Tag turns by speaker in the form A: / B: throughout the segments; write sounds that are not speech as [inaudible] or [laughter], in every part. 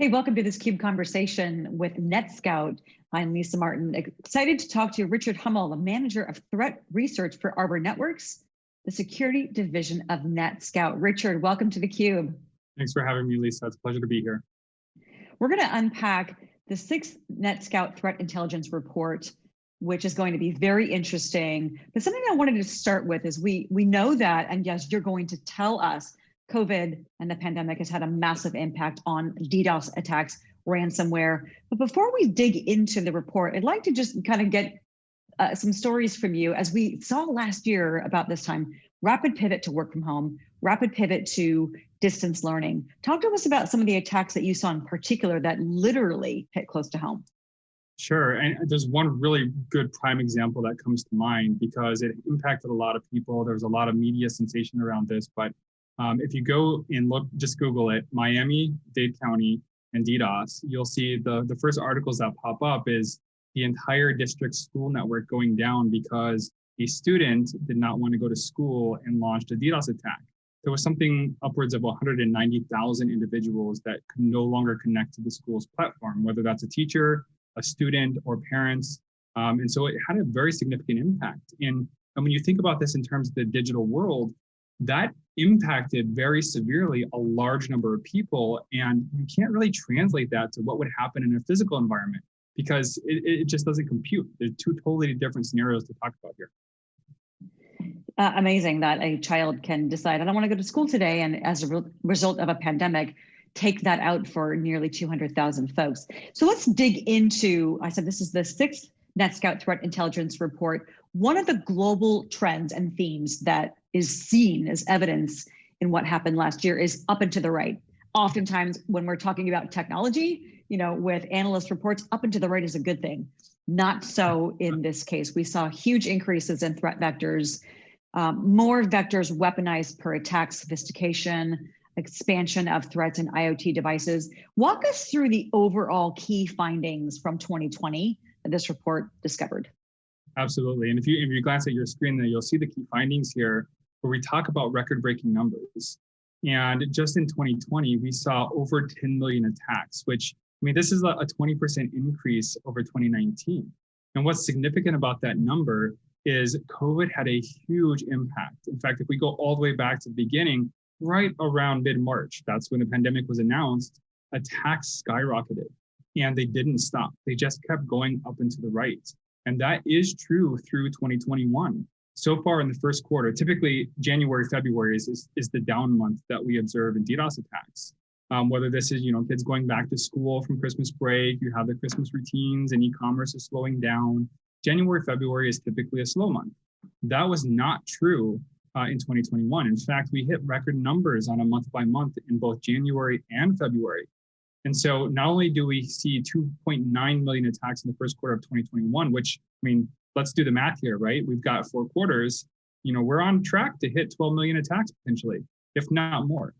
A: Hey, welcome to this CUBE conversation with NetScout. I'm Lisa Martin, excited to talk to Richard Hummel, the manager of threat research for Arbor Networks, the security division of NetScout. Richard, welcome to the CUBE.
B: Thanks for having me, Lisa. It's a pleasure to be here.
A: We're going to unpack the sixth NetScout threat intelligence report, which is going to be very interesting. But something I wanted to start with is we we know that, and yes, you're going to tell us COVID and the pandemic has had a massive impact on DDoS attacks, ransomware. But before we dig into the report, I'd like to just kind of get uh, some stories from you. As we saw last year about this time, rapid pivot to work from home, rapid pivot to distance learning. Talk to us about some of the attacks that you saw in particular that literally hit close to home.
B: Sure, and there's one really good prime example that comes to mind because it impacted a lot of people. There was a lot of media sensation around this, but um, if you go and look, just Google it, Miami, Dade County, and DDoS, you'll see the, the first articles that pop up is the entire district school network going down because a student did not want to go to school and launched a DDoS attack. There was something upwards of 190,000 individuals that could no longer connect to the school's platform, whether that's a teacher, a student, or parents. Um, and so it had a very significant impact. And, and when you think about this in terms of the digital world, that impacted very severely a large number of people. And you can't really translate that to what would happen in a physical environment because it, it just doesn't compute. There's two totally different scenarios to talk about here.
A: Uh, amazing that a child can decide, I don't want to go to school today. And as a re result of a pandemic, take that out for nearly 200,000 folks. So let's dig into, I said this is the sixth NetScout Threat Intelligence Report. One of the global trends and themes that is seen as evidence in what happened last year is up and to the right. Oftentimes when we're talking about technology, you know, with analyst reports, up and to the right is a good thing. Not so in this case. We saw huge increases in threat vectors, um, more vectors weaponized per attack sophistication, expansion of threats in IoT devices. Walk us through the overall key findings from 2020 that this report discovered.
B: Absolutely. And if you if you glance at your screen there, you'll see the key findings here where we talk about record-breaking numbers. And just in 2020, we saw over 10 million attacks, which I mean, this is a 20% increase over 2019. And what's significant about that number is COVID had a huge impact. In fact, if we go all the way back to the beginning, right around mid-March, that's when the pandemic was announced, attacks skyrocketed and they didn't stop. They just kept going up and to the right. And that is true through 2021. So far in the first quarter, typically January, February is, is, is the down month that we observe in DDoS attacks. Um, whether this is, you know, kids going back to school from Christmas break, you have the Christmas routines and e-commerce is slowing down. January, February is typically a slow month. That was not true uh, in 2021. In fact, we hit record numbers on a month by month in both January and February. And so not only do we see 2.9 million attacks in the first quarter of 2021, which, I mean, let's do the math here, right? We've got four quarters, you know, we're on track to hit 12 million attacks potentially, if not more.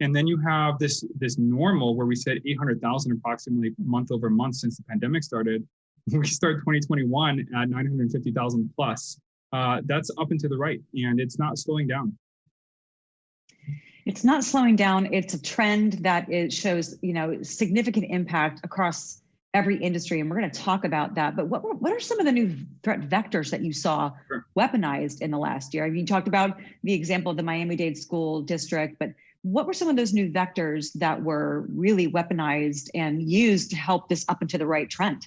B: And then you have this, this normal where we said 800,000 approximately month over month since the pandemic started. [laughs] We start 2021 at 950,000 plus. Uh, that's up and to the right, and it's not slowing down
A: it's not slowing down. It's a trend that it shows, you know, significant impact across every industry, and we're going to talk about that. But what what are some of the new threat vectors that you saw sure. weaponized in the last year? I mean, you talked about the example of the Miami-Dade School District, but what were some of those new vectors that were really weaponized and used to help this up and to the right trend?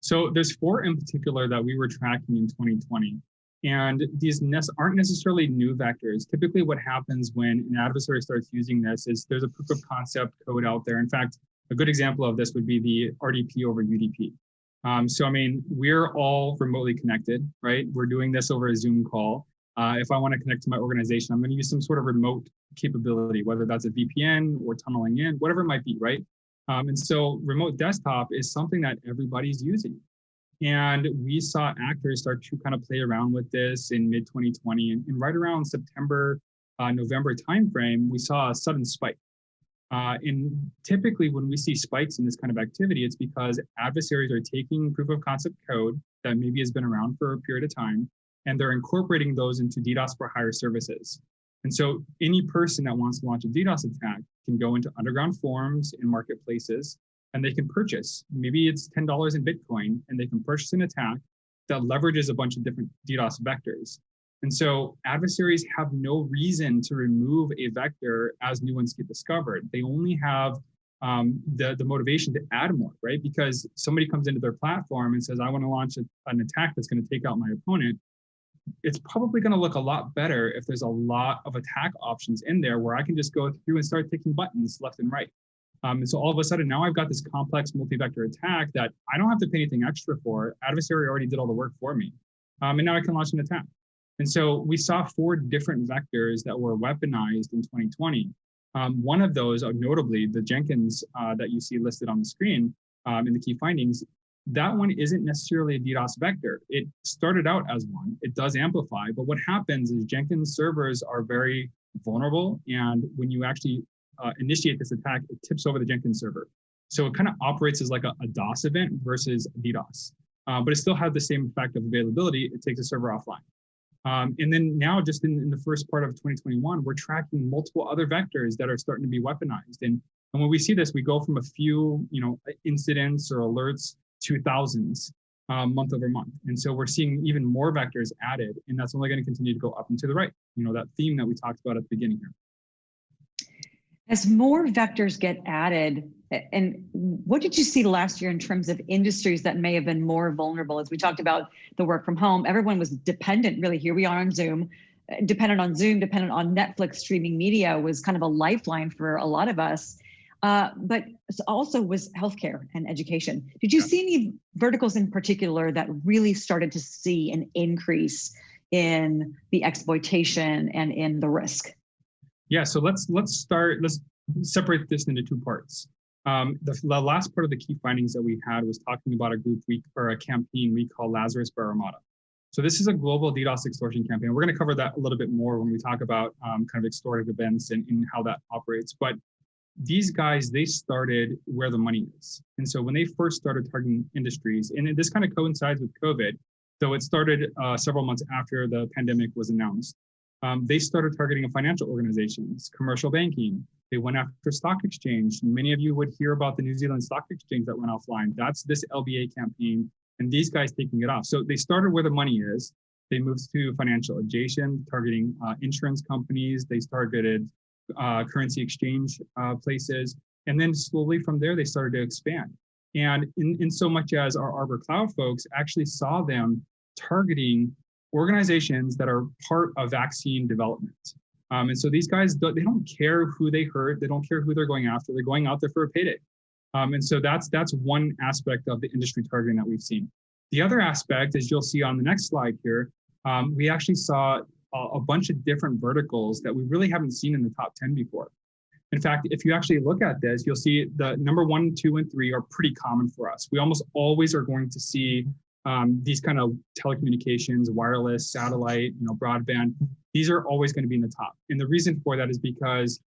B: So there's four in particular that we were tracking in 2020. And these aren't necessarily new vectors. Typically what happens when an adversary starts using this is there's a proof of concept code out there. In fact, a good example of this would be the RDP over UDP. Um, so, I mean, we're all remotely connected, right? We're doing this over a Zoom call. Uh, if I want to connect to my organization, I'm going to use some sort of remote capability, whether that's a VPN or tunneling in, whatever it might be, right? Um, and so remote desktop is something that everybody's using. And we saw actors start to kind of play around with this in mid 2020. And, and right around September, uh, November timeframe, we saw a sudden spike. Uh, and typically when we see spikes in this kind of activity, it's because adversaries are taking proof of concept code that maybe has been around for a period of time, and they're incorporating those into DDoS for hire services. And so any person that wants to launch a DDoS attack can go into underground forums and marketplaces and they can purchase. Maybe it's $10 in Bitcoin and they can purchase an attack that leverages a bunch of different DDoS vectors. And so adversaries have no reason to remove a vector as new ones get discovered. They only have um, the, the motivation to add more, right? Because somebody comes into their platform and says, I want to launch a, an attack that's going to take out my opponent. It's probably going to look a lot better if there's a lot of attack options in there where I can just go through and start ticking buttons left and right. Um, and so all of a sudden now I've got this complex multi-vector attack that I don't have to pay anything extra for. Adversary already did all the work for me. Um, and now I can launch an attack. And so we saw four different vectors that were weaponized in 2020. Um, one of those, uh, notably the Jenkins uh, that you see listed on the screen um, in the key findings, that one isn't necessarily a DDoS vector. It started out as one, it does amplify, but what happens is Jenkins servers are very vulnerable. And when you actually uh, initiate this attack, it tips over the Jenkins server. So it kind of operates as like a, a DOS event versus DDoS, uh, but it still has the same effect of availability. It takes a server offline. Um, and then now just in, in, the first part of 2021, we're tracking multiple other vectors that are starting to be weaponized. And, and when we see this, we go from a few you know, incidents or alerts to thousands um, month over month. And so we're seeing even more vectors added, and that's only going to continue to go up and to the right. You know, that theme that we talked about at the beginning here.
A: As more vectors get added, and what did you see last year in terms of industries that may have been more vulnerable? As we talked about the work from home, everyone was dependent, really, here we are on Zoom, dependent on Zoom, dependent on Netflix streaming media was kind of a lifeline for a lot of us. Uh, but also was healthcare and education. Did you yeah. see any verticals in particular that really started to see an increase in the exploitation and in the risk?
B: Yeah, so let's let's start, let's separate this into two parts. Um, the, the, last part of the key findings that we had was talking about a group we or a campaign we call Lazarus Bear Armada. So this is a global DDoS extortion campaign. We're going to cover that a little bit more when we talk about um, kind of extortive events and, and how that operates. But these guys, they started where the money is. And so when they first started targeting industries, and this kind of coincides with COVID, so it started uh, several months after the pandemic was announced um, they started targeting financial organizations, commercial banking. They went after stock exchange. Many of you would hear about the New Zealand Stock Exchange that went offline. That's this LBA campaign and these guys taking it off. So they started where the money is. They moved to financial adjacent, targeting uh, insurance companies. They targeted uh, currency exchange uh, places. And then slowly from there, they started to expand. And in, in so much as our Arbor Cloud folks actually saw them targeting organizations that are part of vaccine development. Um, and so these guys, they don't care who they hurt. They don't care who they're going after. They're going out there for a payday. Um, and so that's, that's one aspect of the industry targeting that we've seen. The other aspect, as you'll see on the next slide here, um, we actually saw a, a bunch of different verticals that we really haven't seen in the top 10 before. In fact, if you actually look at this, you'll see the number one, two, and three are pretty common for us. We almost always are going to see um, these kind of telecommunications, wireless, satellite, you know, broadband, these are always going to be in the top. And the reason for that is because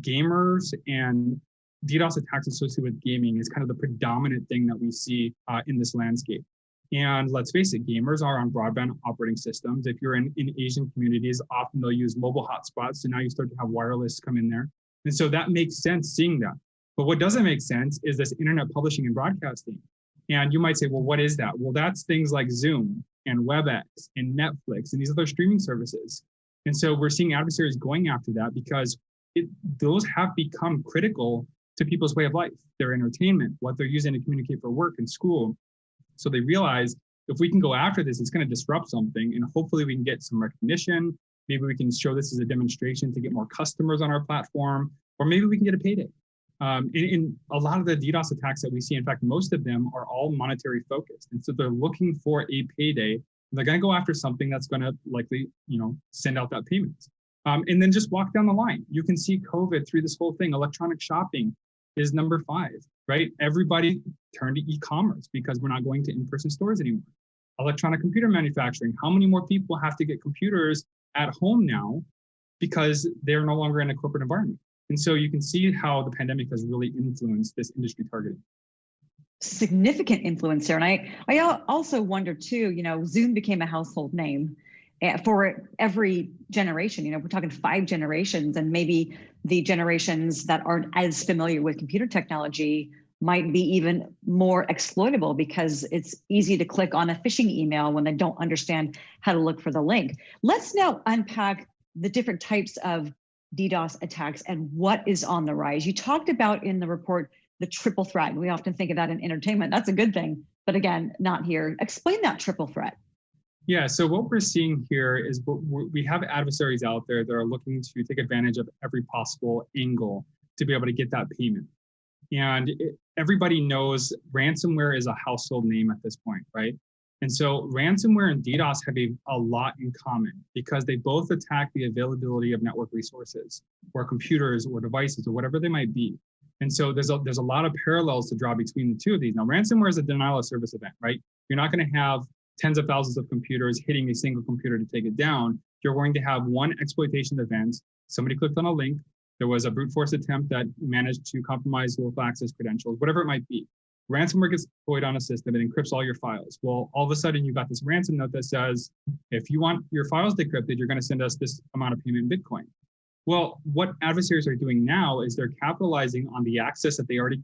B: gamers and DDoS attacks associated with gaming is kind of the predominant thing that we see uh, in this landscape. And let's face it, gamers are on broadband operating systems. If you're in, in Asian communities, often they'll use mobile hotspots. So now you start to have wireless come in there. And so that makes sense seeing that. But what doesn't make sense is this internet publishing and broadcasting. And you might say, well, what is that? Well, that's things like Zoom and WebEx and Netflix and these other streaming services. And so we're seeing adversaries going after that because it, those have become critical to people's way of life, their entertainment, what they're using to communicate for work and school. So they realize if we can go after this, it's going to disrupt something and hopefully we can get some recognition. Maybe we can show this as a demonstration to get more customers on our platform, or maybe we can get a payday. Um, in, in, a lot of the DDoS attacks that we see, in fact, most of them are all monetary focused. And so they're looking for a payday. They're going to go after something that's going to likely, you know, send out that payment. Um, and then just walk down the line. You can see COVID through this whole thing. Electronic shopping is number five, right? Everybody turned to e-commerce because we're not going to in-person stores anymore. Electronic computer manufacturing. How many more people have to get computers at home now because they're no longer in a corporate environment? And so you can see how the pandemic has really influenced this industry targeting.
A: Significant influence there. And I, I also wonder too, you know, Zoom became a household name. eh, for every generation. You know, we're talking five generations, and maybe the generations that aren't as familiar with computer technology might be even more exploitable because it's easy to click on a phishing email when they don't understand how to look for the link. Let's now unpack the different types of DDoS attacks and what is on the rise. You talked about in the report the triple threat. We often think of that in entertainment. That's a good thing, but again, not here. Explain that triple threat.
B: Yeah, so what we're seeing here is we have adversaries out there that are looking to take advantage of every possible angle to be able to get that payment. And it, everybody knows ransomware is a household name at this point, right? And so ransomware and DDoS have a, a lot in common because they both attack the availability of network resources or computers or devices or whatever they might be. And so there's a, there's a lot of parallels to draw between the two of these. Now, ransomware is a denial of service event, right? You're not going to have tens of thousands of computers hitting a single computer to take it down. You're going to have one exploitation event. Somebody clicked on a link. There was a brute force attempt that managed to compromise local access credentials, whatever it might be ransomware gets deployed on a system and encrypts all your files. Well, all of a sudden you've got this ransom note that says, if you want your files decrypted, you're going to send us this amount of payment in Bitcoin. Well, what adversaries are doing now is they're capitalizing on the access that they already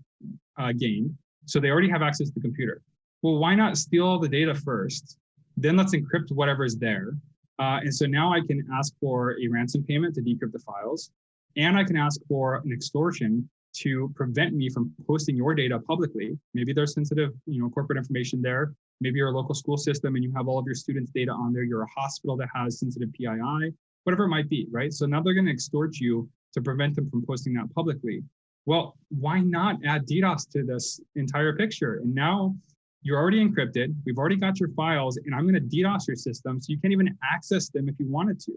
B: uh, gained. So they already have access to the computer. Well, why not steal all the data first? Then let's encrypt whatever is there. Uh, and so now I can ask for a ransom payment to decrypt the files. And I can ask for an extortion to prevent me from posting your data publicly. Maybe there's sensitive, you know, corporate information there. Maybe you're a local school system and you have all of your students' data on there. You're a hospital that has sensitive PII, whatever it might be, right? So now they're going to extort you to prevent them from posting that publicly. Well, why not add DDoS to this entire picture? And now you're already encrypted. We've already got your files, and I'm going to DDoS your system so you can't even access them if you wanted to.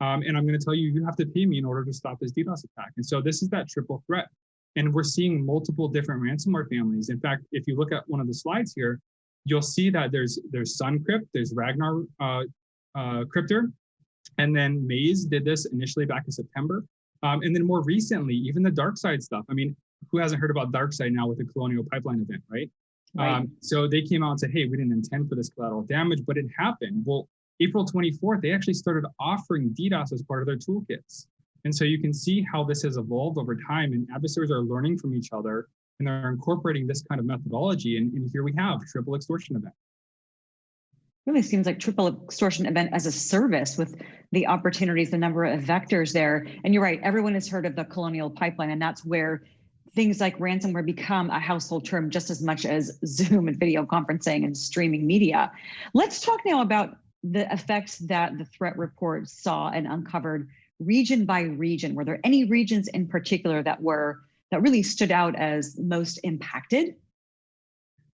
B: Um, and I'm going to tell you, you have to pay me in order to stop this DDoS attack. And so this is that triple threat. And we're seeing multiple different ransomware families. In fact, if you look at one of the slides here, you'll see that there's there's SunCrypt, there's Ragnar uh, uh, Cryptor, and then Maze did this initially back in September. Um, and then more recently, even the DarkSide stuff. I mean, who hasn't heard about DarkSide now with the Colonial Pipeline event, right? right. Um, so they came out and said, hey, we didn't intend for this collateral damage, but it happened. Well, April 24th, they actually started offering DDoS as part of their toolkits. And so you can see how this has evolved over time and adversaries are learning from each other and they're incorporating this kind of methodology. And, and here we have triple extortion event.
A: Really seems like triple extortion event as a service with the opportunities, the number of vectors there. And you're right, everyone has heard of the colonial pipeline and that's where things like ransomware become a household term just as much as Zoom and video conferencing and streaming media. Let's talk now about the effects that the threat report saw and uncovered region by region, were there any regions in particular that were that really stood out as most impacted?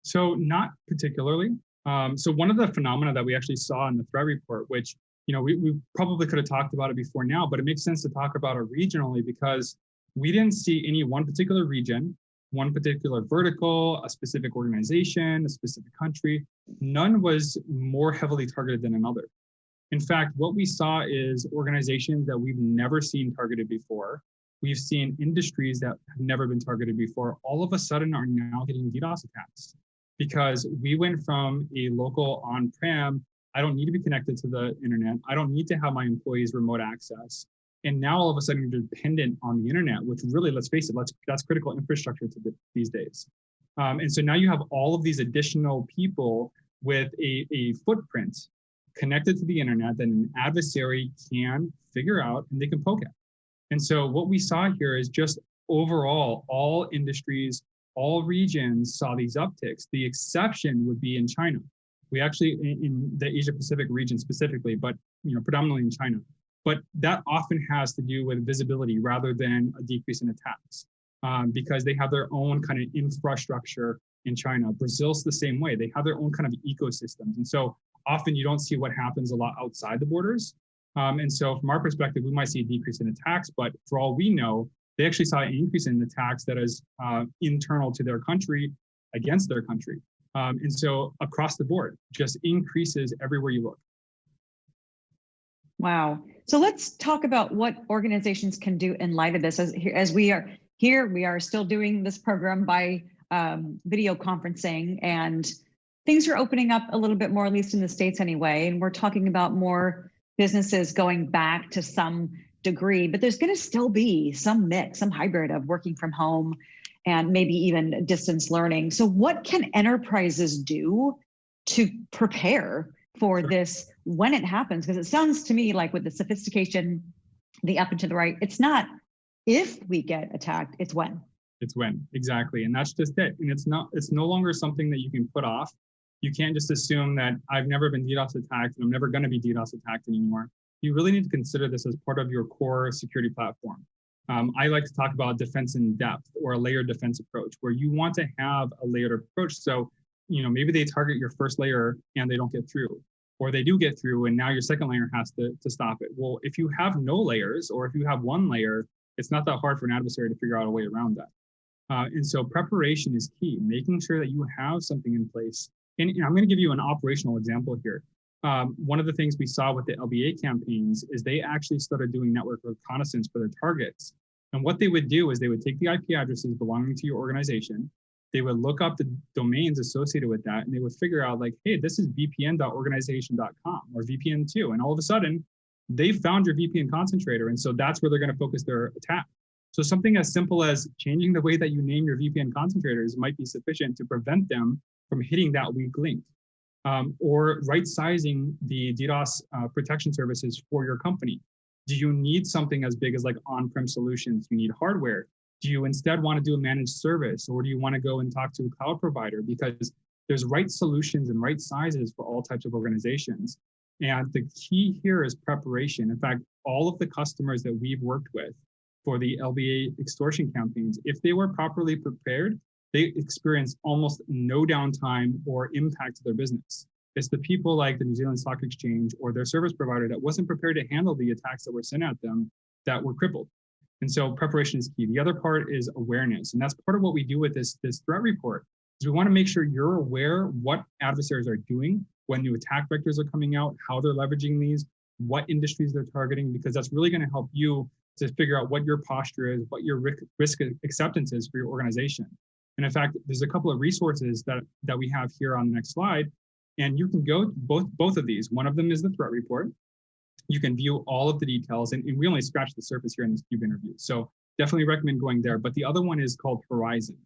B: So not particularly. Um, so one of the phenomena that we actually saw in the threat report, which you know we, we probably could have talked about it before now, but it makes sense to talk about it regionally because we didn't see any one particular region, one particular vertical, a specific organization, a specific country. None was more heavily targeted than another. In fact, what we saw is organizations that we've never seen targeted before. We've seen industries that have never been targeted before, all of a sudden are now getting DDoS attacks because we went from a local on-prem, I don't need to be connected to the internet. I don't need to have my employees remote access. And now all of a sudden you're dependent on the internet, which really, let's face it, let's, that's critical infrastructure to the, these days. Um, and so now you have all of these additional people with a, a footprint connected to the internet that an adversary can figure out and they can poke at. And so what we saw here is just overall, all industries, all regions saw these upticks. The exception would be in China. We actually, in the Asia Pacific region specifically, but you know, predominantly in China. But that often has to do with visibility rather than a decrease in attacks um, because they have their own kind of infrastructure in China. Brazil's the same way. They have their own kind of ecosystems. And so often you don't see what happens a lot outside the borders. Um, and so from our perspective, we might see a decrease in attacks, but for all we know, they actually saw an increase in attacks that is uh, internal to their country against their country. Um, and so across the board, just increases everywhere you look.
A: Wow. So let's talk about what organizations can do in light of this. As, as we are here, we are still doing this program by um, video conferencing and things are opening up a little bit more, at least in the States anyway. And we're talking about more businesses going back to some degree, but there's going to still be some mix, some hybrid of working from home and maybe even distance learning. So, what can enterprises do to prepare for this when it happens? Because it sounds to me like with the sophistication, the up and to the right, it's not if we get attacked, it's when.
B: It's when exactly, and that's just it. And it's not. It's no longer something that you can put off. You can't just assume that I've never been DDoS attacked and I'm never going to be DDoS attacked anymore. You really need to consider this as part of your core security platform. Um, I like to talk about defense in depth or a layered defense approach, where you want to have a layered approach. So, you know, maybe they target your first layer and they don't get through, or they do get through, and now your second layer has to, to stop it. Well, if you have no layers, or if you have one layer, it's not that hard for an adversary to figure out a way around that. Uh, and so preparation is key, making sure that you have something in place. And, and I'm going to give you an operational example here. Um, one of the things we saw with the LBA campaigns is they actually started doing network reconnaissance for their targets. And what they would do is they would take the IP addresses belonging to your organization, they would look up the domains associated with that, and they would figure out like, hey, this is vpn.organization.com or VPN2. And all of a sudden, they found your VPN concentrator. And so that's where they're going to focus their attack. So something as simple as changing the way that you name your VPN concentrators might be sufficient to prevent them from hitting that weak link. Um, or right sizing the DDoS uh, protection services for your company. Do you need something as big as like on-prem solutions? You need hardware. Do you instead want to do a managed service or do you want to go and talk to a cloud provider? Because there's right solutions and right sizes for all types of organizations. And the key here is preparation. In fact, all of the customers that we've worked with for the LBA extortion campaigns, if they were properly prepared, they experience almost no downtime or impact to their business. It's the people like the New Zealand Stock Exchange or their service provider that wasn't prepared to handle the attacks that were sent at them that were crippled. And so preparation is key. The other part is awareness. And that's part of what we do with this, this threat report is we want to make sure you're aware what adversaries are doing when new attack vectors are coming out, how they're leveraging these, what industries they're targeting, because that's really going to help you to figure out what your posture is, what your risk acceptance is for your organization. And in fact, there's a couple of resources that, that we have here on the next slide. And you can go both, both of these. One of them is the threat report. You can view all of the details, and, and we only scratched the surface here in this CUBE interview. So definitely recommend going there. But the other one is called Horizon.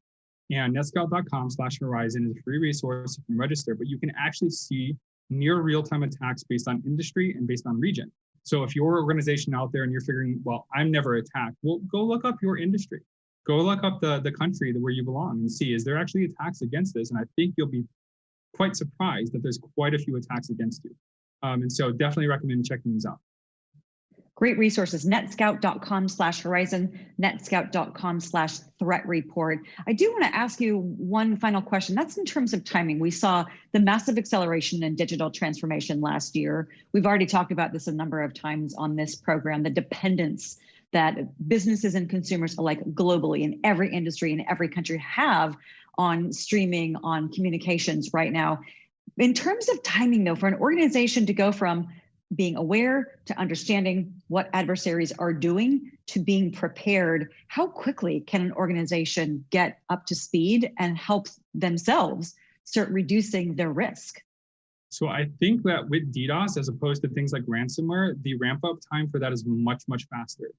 B: And netscout.com slash horizon is a free resource. You can register, but you can actually see near real-time attacks based on industry and based on region. So if your organization out there and you're figuring, well, I'm never attacked, well, go look up your industry go look up the, the country where you belong and see, is there actually attacks against this? And I think you'll be quite surprised that there's quite a few attacks against you. Um, and so definitely recommend checking these out.
A: Great resources, netscout.com slash horizon, netscout.com slash threat report. I do want to ask you one final question. That's in terms of timing. We saw the massive acceleration in digital transformation last year. We've already talked about this a number of times on this program, the dependence that businesses and consumers alike globally in every industry in every country have on streaming, on communications right now. In terms of timing though, for an organization to go from being aware to understanding what adversaries are doing to being prepared, how quickly can an organization get up to speed and help themselves start reducing their risk?
B: So I think that with DDoS, as opposed to things like ransomware, the ramp up time for that is much, much faster.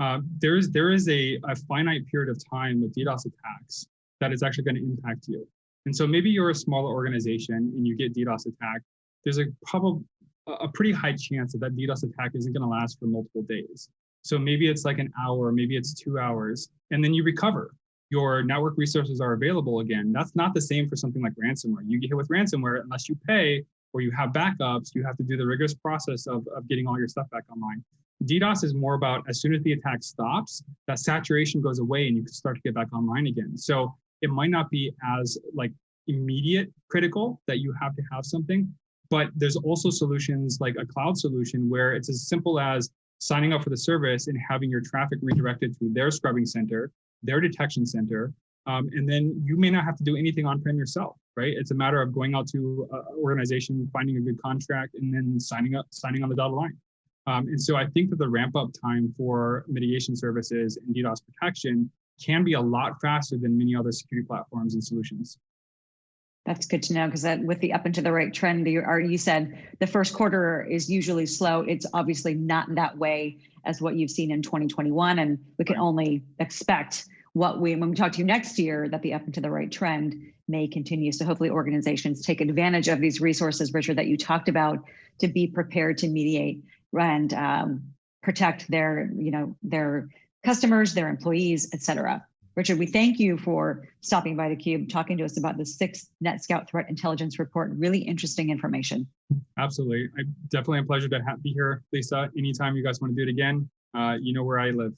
B: Uh, there is there is a, a finite period of time with DDoS attacks that is actually going to impact you. And so maybe you're a smaller organization and you get DDoS attack. There's a probably a pretty high chance that that DDoS attack isn't going to last for multiple days. So maybe it's like an hour, maybe it's two hours, and then you recover. Your network resources are available again. That's not the same for something like ransomware. You get hit with ransomware, unless you pay or you have backups, you have to do the rigorous process of, of getting all your stuff back online. DDoS is more about as soon as the attack stops, that saturation goes away and you can start to get back online again. So it might not be as like immediate critical that you have to have something, but there's also solutions like a cloud solution where it's as simple as signing up for the service and having your traffic redirected to their scrubbing center, their detection center, um, and then you may not have to do anything on-prem yourself, right? It's a matter of going out to an organization, finding a good contract, and then signing up, signing on the dotted line. Um, and so I think that the ramp up time for mitigation services and DDoS protection can be a lot faster than many other security platforms and solutions.
A: That's good to know because that with the up and to the right trend, you you said the first quarter is usually slow. It's obviously not that way as what you've seen in 2021, and we can only expect what we when we talk to you next year that the up and to the right trend may continue. So hopefully organizations take advantage of these resources, Richard, that you talked about to be prepared to mediate and um, protect their you know their customers, their employees, et cetera. Richard, we thank you for stopping by theCUBE, talking to us about the sixth NetScout Threat Intelligence Report. Really interesting information.
B: Absolutely. I definitely a pleasure to be here, Lisa. Anytime you guys want to do it again, uh, you know where I live.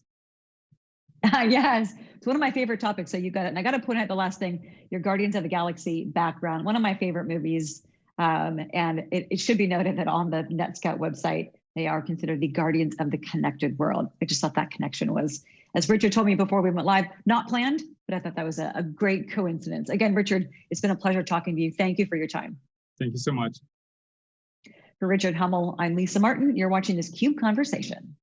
B: [laughs]
A: yes, it's one of my favorite topics. So you got it. And I got to point out the last thing, your Guardians of the Galaxy background, one of my favorite movies. Um, and it, it should be noted that on the NetScout website, they are considered the guardians of the connected world. I just thought that connection was, as Richard told me before we went live, not planned, but I thought that was a, a great coincidence. Again, Richard, it's been a pleasure talking to you. Thank you for your time.
B: Thank you so much.
A: For Richard Hummel, I'm Lisa Martin. You're watching this CUBE Conversation.